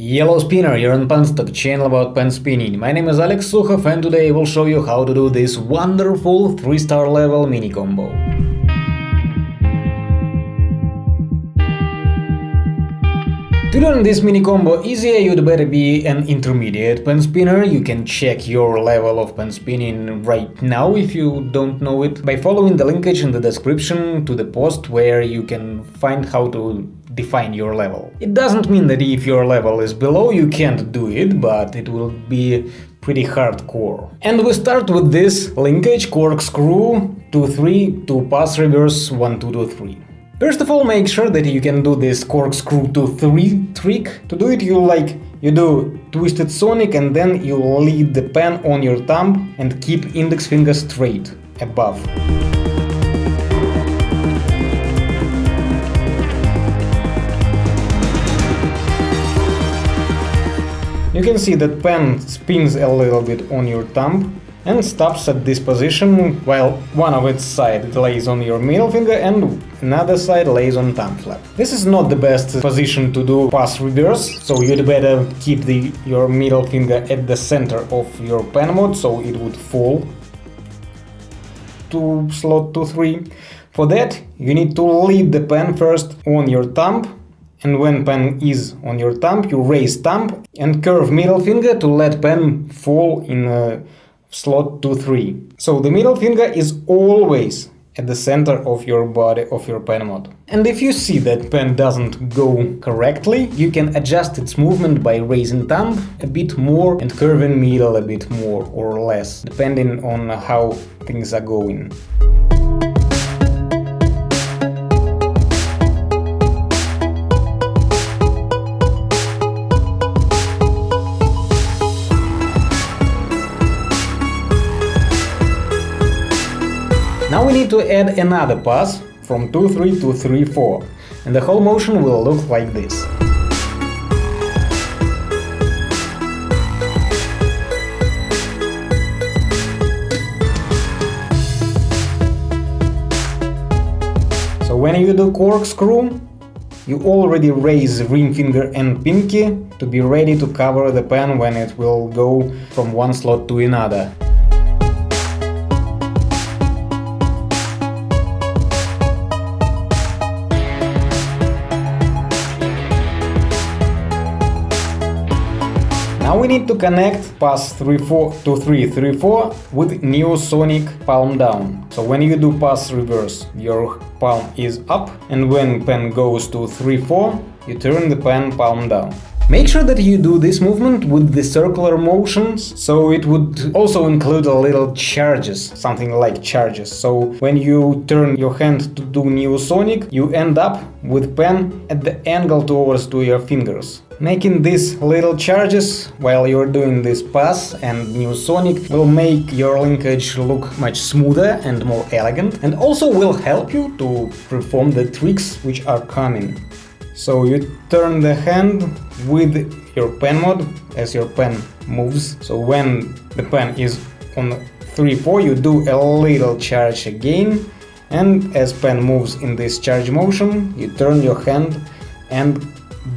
Yellow Spinner, you're on Penstock, channel about pen spinning. My name is Alex Sukhov and today I will show you how to do this wonderful 3-star level mini combo. To learn this mini combo easier, you'd better be an intermediate pen spinner. You can check your level of pen spinning right now if you don't know it by following the linkage in the description to the post where you can find how to define your level. It doesn't mean that if your level is below you can't do it, but it will be pretty hardcore. And we start with this linkage corkscrew 2-3 to pass reverse 1-2-2-3. First of all, make sure that you can do this corkscrew 2-3 trick. To do it, you like you do twisted sonic and then you lead the pen on your thumb and keep index finger straight above. You can see that pen spins a little bit on your thumb and stops at this position while one of its side lays on your middle finger and another side lays on thumb flap. This is not the best position to do pass reverse, so you'd better keep the, your middle finger at the center of your pen mod so it would fall to slot 2-3. For that, you need to lead the pen first on your thumb and when pen is on your thumb, you raise thumb and curve middle finger to let pen fall in slot 2-3. So the middle finger is always at the center of your body of your pen mod. And if you see that pen doesn't go correctly, you can adjust its movement by raising thumb a bit more and curving middle a bit more or less, depending on how things are going. Now we need to add another pass from 2-3 to 3-4 and the whole motion will look like this. So when you do corkscrew, you already raise ring finger and pinky to be ready to cover the pen when it will go from one slot to another. Now we need to connect pass 3-4 to 3-3-4 with Neosonic palm down. So when you do pass reverse, your palm is up and when pen goes to 3-4, you turn the pen palm down. Make sure that you do this movement with the circular motions, so it would also include a little charges, something like charges. So when you turn your hand to do Neosonic, you end up with pen at the angle towards to your fingers. Making these little charges while you're doing this pass and Neosonic will make your linkage look much smoother and more elegant and also will help you to perform the tricks which are coming. So you turn the hand with your pen mod as your pen moves. So when the pen is on 3-4 you do a little charge again and as pen moves in this charge motion you turn your hand and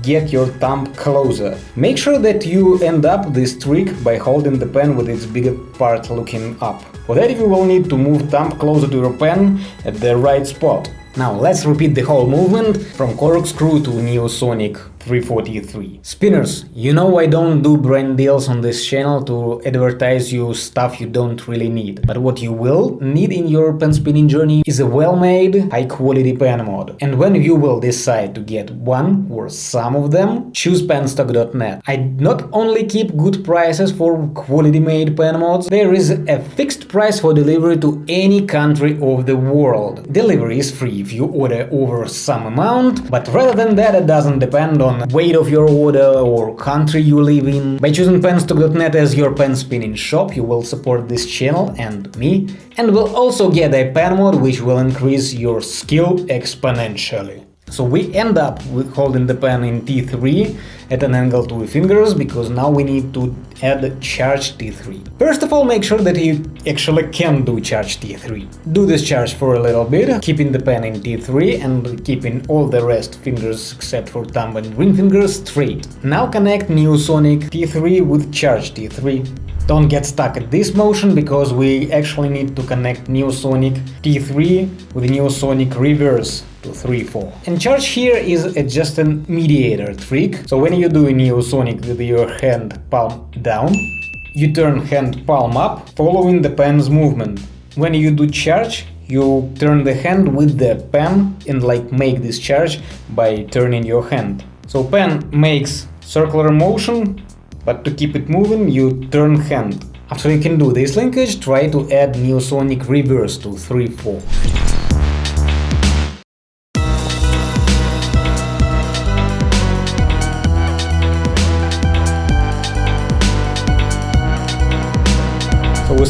get your thumb closer. Make sure that you end up this trick by holding the pen with its bigger part looking up. For that you will need to move thumb closer to your pen at the right spot. Now let's repeat the whole movement from corkscrew to Neosonic 343. Spinners, you know I don't do brand deals on this channel to advertise you stuff you don't really need, but what you will need in your pen spinning journey is a well-made, high-quality pen mod. And when you will decide to get one or some of them, choose penstock.net. I not only keep good prices for quality-made pen mods, there is a fixed price for delivery to any country of the world. Delivery is free if you order over some amount, but rather than that it doesn't depend on on weight of your order or country you live in. By choosing penstock.net as your pen spinning shop, you will support this channel and me, and will also get a pen mod which will increase your skill exponentially. So we end up with holding the pen in T3 at an angle to the fingers because now we need to add charge T3. First of all, make sure that you actually can do charge T3. Do this charge for a little bit, keeping the pen in T3 and keeping all the rest fingers except for thumb and ring fingers straight. Now connect Neosonic T3 with charge T3. Don't get stuck at this motion because we actually need to connect Neosonic T3 with Neosonic reverse to 3-4. And charge here is a, just a mediator trick, so when you do a Neosonic with your hand palm down, you turn hand palm up, following the pen's movement. When you do charge, you turn the hand with the pen and like make this charge by turning your hand. So pen makes circular motion but to keep it moving, you turn hand. After you can do this linkage, try to add Neosonic reverse to 3-4.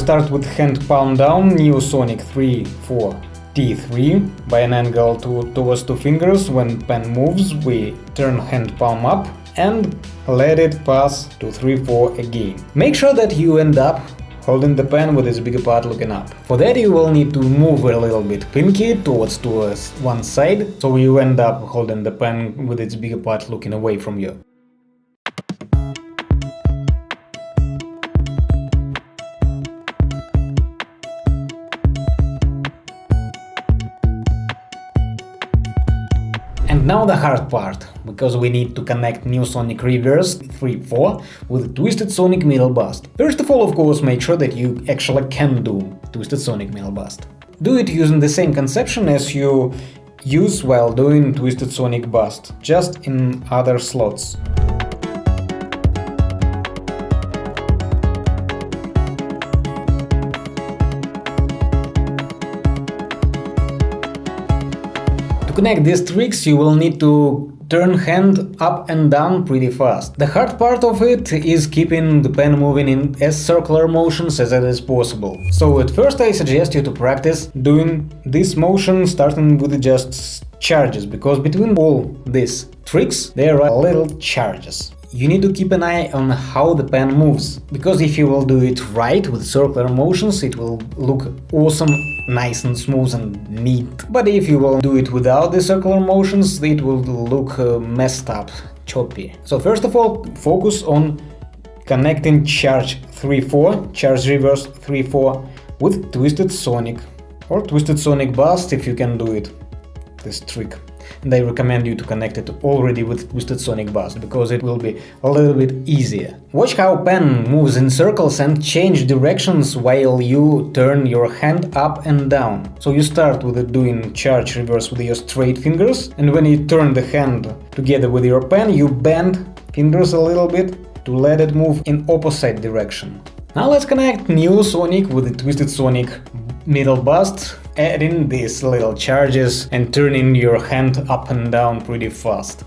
Start with hand palm down, Neosonic 3, 4, T3 by an angle to, towards two fingers. When pen moves, we turn hand palm up and let it pass to 3-4 again. Make sure that you end up holding the pen with its bigger part looking up. For that you will need to move a little bit pinky towards towards one side, so you end up holding the pen with its bigger part looking away from you. Now the hard part, because we need to connect Neosonic Reverse 3-4 with Twisted Sonic Middle Bust. First of all, of course, make sure that you actually can do Twisted Sonic Middle Bust. Do it using the same conception as you use while doing Twisted Sonic Bust, just in other slots. Connect these tricks you will need to turn hand up and down pretty fast. The hard part of it is keeping the pen moving in as circular motions as it is possible. So at first I suggest you to practice doing this motion starting with just charges, because between all these tricks there are little charges you need to keep an eye on how the pen moves, because if you will do it right with circular motions, it will look awesome, nice and smooth and neat. But if you will do it without the circular motions, it will look uh, messed up, choppy. So first of all, focus on connecting charge 3-4, charge reverse 3-4 with Twisted Sonic or Twisted Sonic Bust if you can do it, this trick and I recommend you to connect it already with Twisted Sonic Bust, because it will be a little bit easier. Watch how pen moves in circles and change directions while you turn your hand up and down. So you start with doing charge reverse with your straight fingers, and when you turn the hand together with your pen, you bend fingers a little bit to let it move in opposite direction. Now let's connect Neosonic with the Twisted Sonic middle bust adding these little charges and turning your hand up and down pretty fast.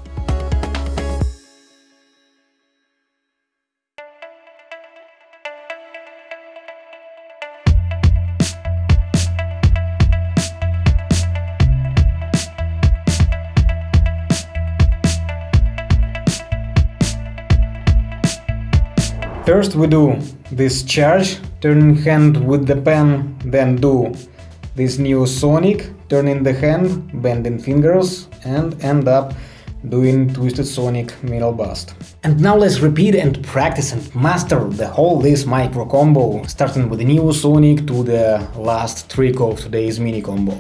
First we do this charge, turning hand with the pen, then do this Neosonic, turning the hand, bending fingers and end up doing Twisted Sonic middle bust. And now let's repeat and practice and master the whole this micro combo, starting with the Neosonic to the last trick of today's mini combo.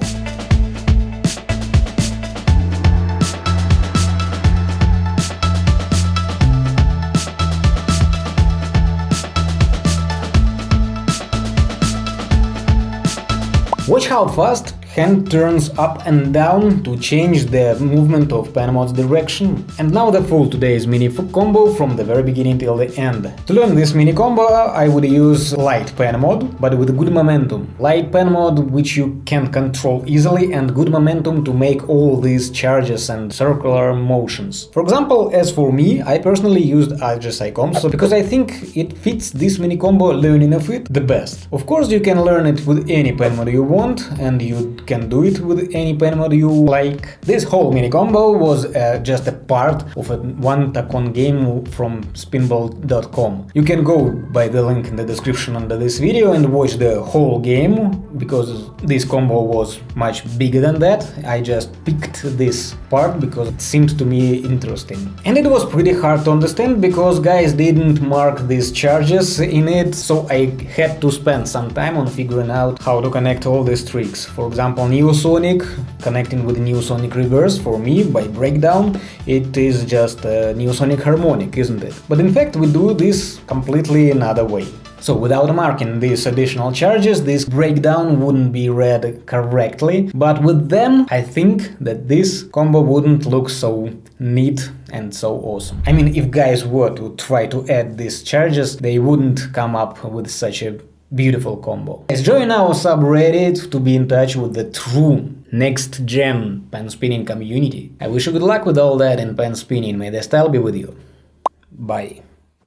Watch how fast hand turns up and down to change the movement of pen mod's direction. And now the full today's mini combo from the very beginning till the end. To learn this mini combo uh, I would use light pen mod, but with good momentum. Light pen mod which you can control easily and good momentum to make all these charges and circular motions. For example, as for me, I personally used RGSI Comso because I think it fits this mini combo learning of it the best. Of course you can learn it with any pen mod you want and you can do it with any pen mod you like. This whole mini combo was uh, just a part of a one Tacon game from spinball.com. You can go by the link in the description under this video and watch the whole game, because this combo was much bigger than that. I just picked this part because it seemed to me interesting. And it was pretty hard to understand because guys didn't mark these charges in it, so I had to spend some time on figuring out how to connect all these tricks. For example, Neosonic, connecting with Neosonic Reverse for me by breakdown, it is just a Neosonic harmonic, isn't it? But in fact we do this completely another way. So without marking these additional charges, this breakdown wouldn't be read correctly, but with them I think that this combo wouldn't look so neat and so awesome. I mean, if guys were to try to add these charges, they wouldn't come up with such a beautiful combo. Let's join our subreddit to be in touch with the true next gen pen spinning community. I wish you good luck with all that in pen spinning, may the style be with you. Bye.